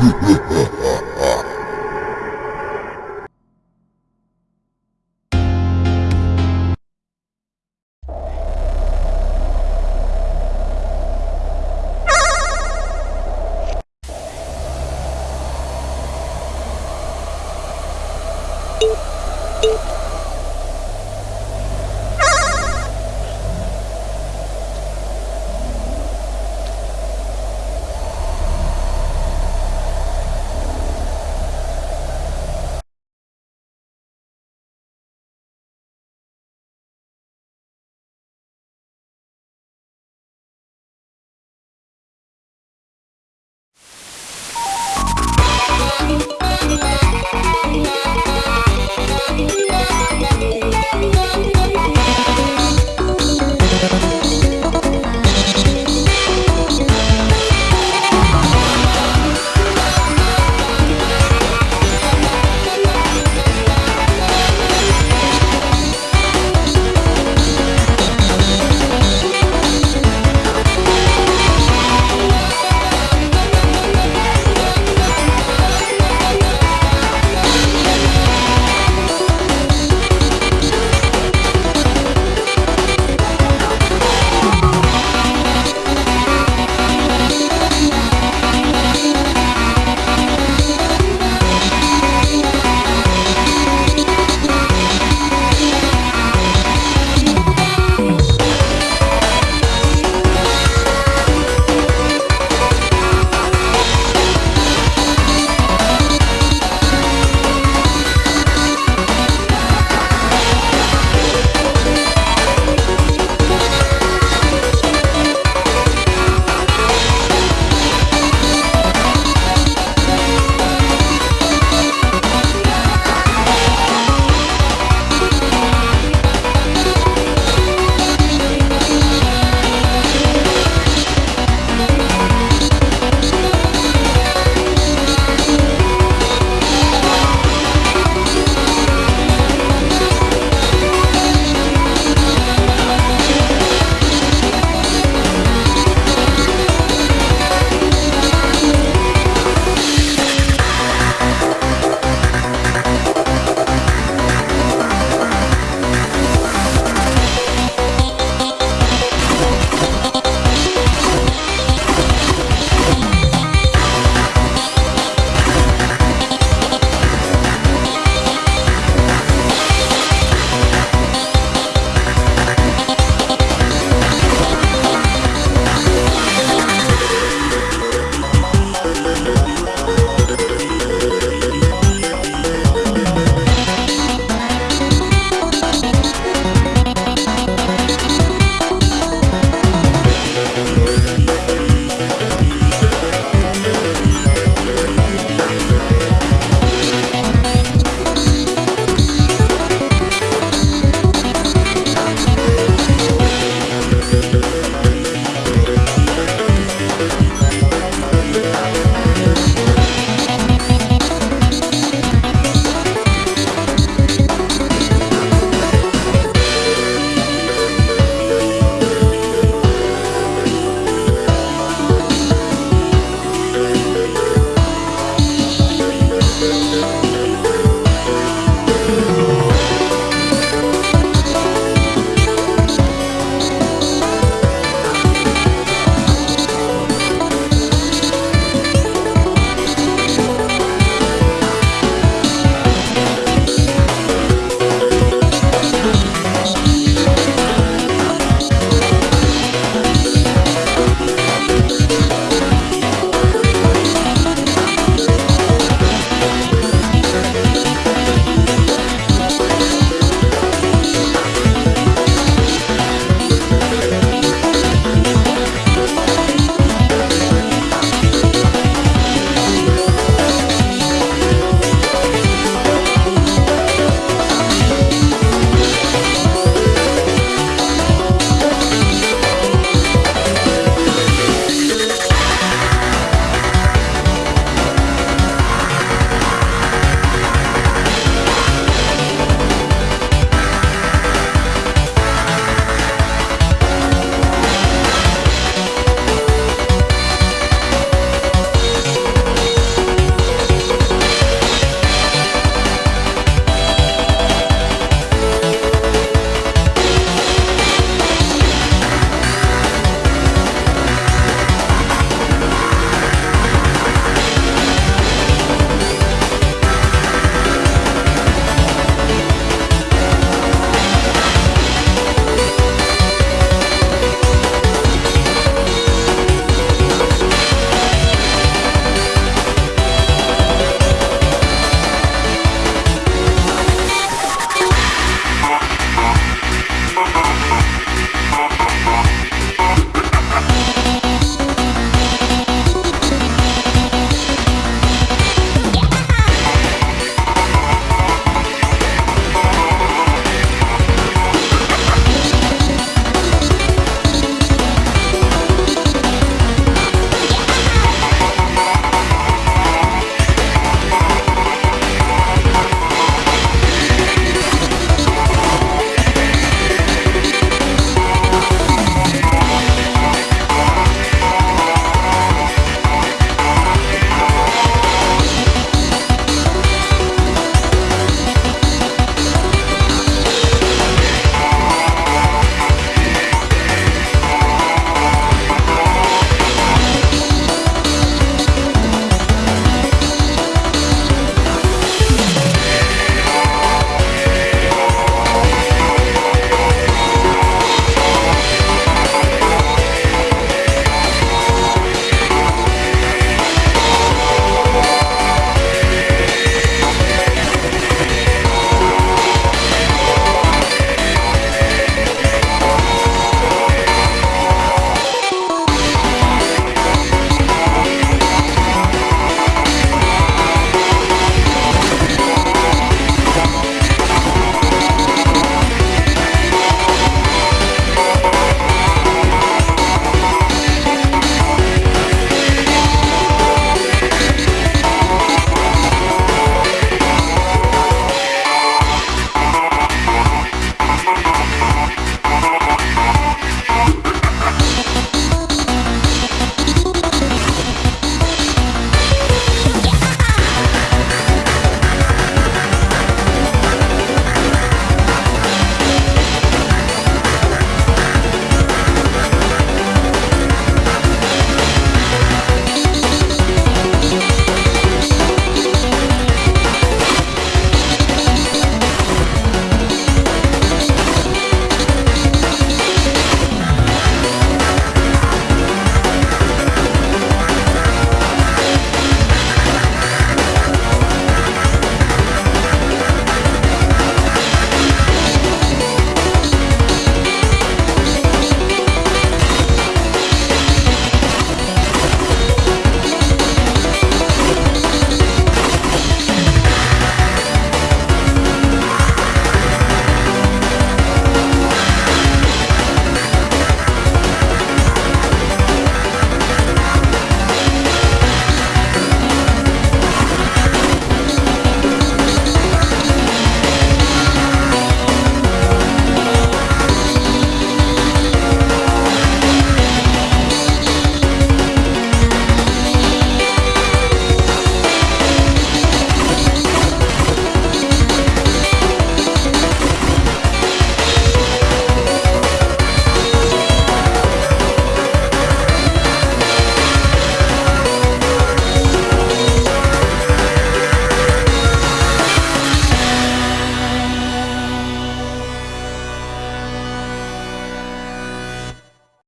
Ha ha ha ha!